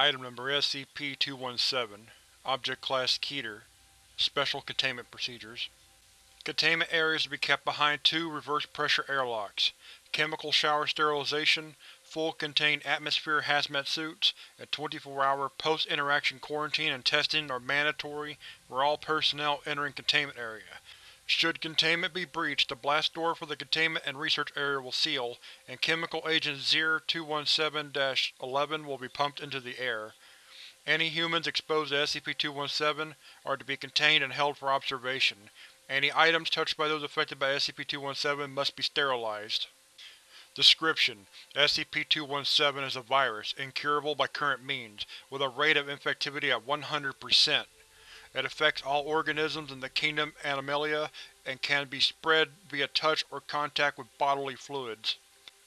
Item Number SCP-217 Object Class Keter Special Containment Procedures Containment areas to be kept behind two reverse-pressure airlocks. Chemical shower sterilization, full contained atmosphere hazmat suits, and 24-hour post-interaction quarantine and testing are mandatory for all personnel entering containment area. Should containment be breached, the blast door for the containment and research area will seal, and Chemical Agent ZER-217-11 will be pumped into the air. Any humans exposed to SCP-217 are to be contained and held for observation. Any items touched by those affected by SCP-217 must be sterilized. Description: SCP-217 is a virus, incurable by current means, with a rate of infectivity at 100%. It affects all organisms in the Kingdom Animalia and can be spread via touch or contact with bodily fluids.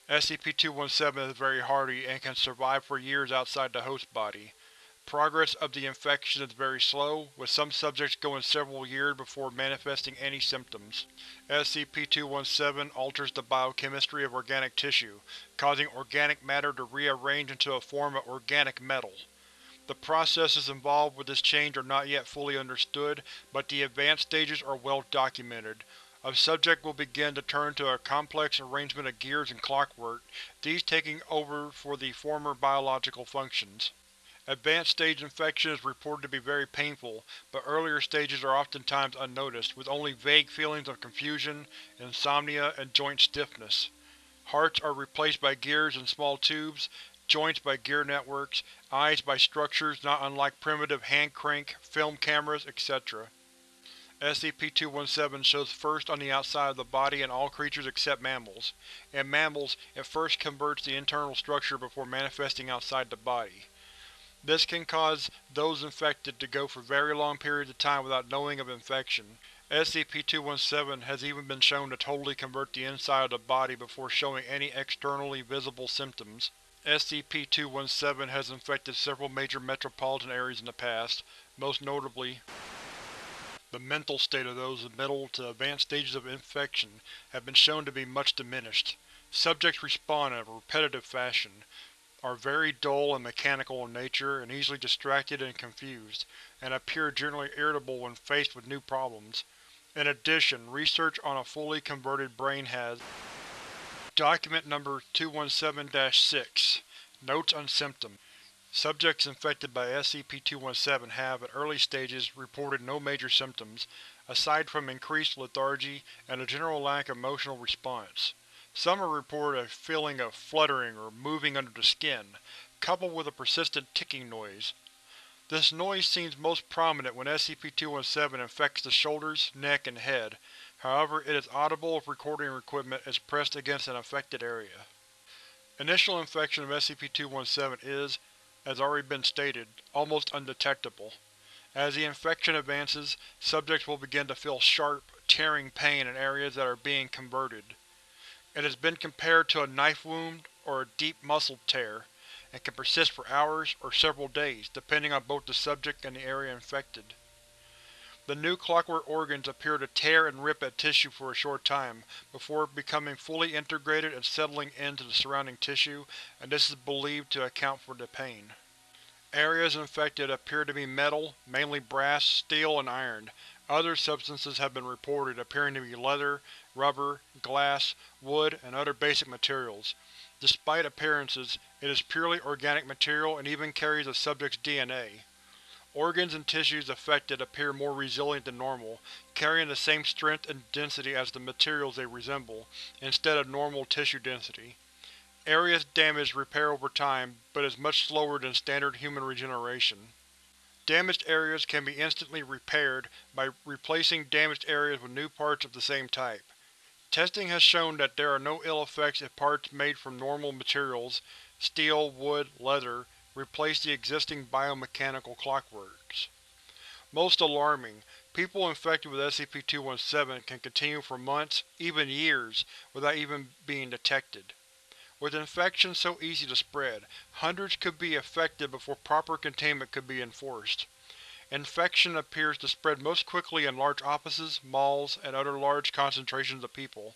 SCP-217 is very hardy and can survive for years outside the host body. Progress of the infection is very slow, with some subjects going several years before manifesting any symptoms. SCP-217 alters the biochemistry of organic tissue, causing organic matter to rearrange into a form of organic metal. The processes involved with this change are not yet fully understood, but the advanced stages are well documented. A subject will begin to turn to a complex arrangement of gears and clockwork, these taking over for the former biological functions. Advanced stage infection is reported to be very painful, but earlier stages are oftentimes unnoticed, with only vague feelings of confusion, insomnia, and joint stiffness. Hearts are replaced by gears and small tubes, joints by gear networks, eyes by structures not unlike primitive hand-crank, film cameras, etc. SCP-217 shows first on the outside of the body in all creatures except mammals. In mammals, it first converts the internal structure before manifesting outside the body. This can cause those infected to go for very long periods of time without knowing of infection. SCP-217 has even been shown to totally convert the inside of the body before showing any externally visible symptoms. SCP-217 has infected several major metropolitan areas in the past, most notably the mental state of those in middle to advanced stages of infection have been shown to be much diminished. Subjects respond in a repetitive fashion, are very dull and mechanical in nature and easily distracted and confused, and appear generally irritable when faced with new problems. In addition, research on a fully converted brain has Document Number 217-6 Notes on Symptoms Subjects infected by SCP-217 have, at early stages, reported no major symptoms, aside from increased lethargy and a general lack of emotional response. Some have reported a feeling of fluttering or moving under the skin, coupled with a persistent ticking noise. This noise seems most prominent when SCP-217 infects the shoulders, neck, and head, However, it is audible if recording equipment is pressed against an affected area. Initial infection of SCP-217 is, as already been stated, almost undetectable. As the infection advances, subjects will begin to feel sharp, tearing pain in areas that are being converted. It has been compared to a knife wound or a deep muscle tear, and can persist for hours or several days, depending on both the subject and the area infected. The new clockwork organs appear to tear and rip at tissue for a short time, before becoming fully integrated and settling into the surrounding tissue, and this is believed to account for the pain. Areas infected appear to be metal, mainly brass, steel, and iron. Other substances have been reported, appearing to be leather, rubber, glass, wood, and other basic materials. Despite appearances, it is purely organic material and even carries the subject's DNA. Organs and tissues affected appear more resilient than normal, carrying the same strength and density as the materials they resemble, instead of normal tissue density. Areas damaged repair over time, but is much slower than standard human regeneration. Damaged areas can be instantly repaired by replacing damaged areas with new parts of the same type. Testing has shown that there are no ill effects if parts made from normal materials steel, wood, leather replace the existing biomechanical clockworks. Most alarming, people infected with SCP-217 can continue for months, even years, without even being detected. With infection so easy to spread, hundreds could be affected before proper containment could be enforced. Infection appears to spread most quickly in large offices, malls, and other large concentrations of people.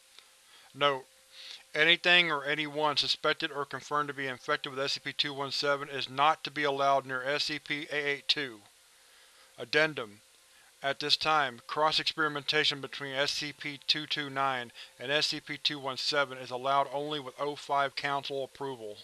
Note: Anything or anyone suspected or confirmed to be infected with SCP-217 is not to be allowed near SCP-882. Addendum At this time, cross-experimentation between SCP-229 and SCP-217 is allowed only with O5 Council approval.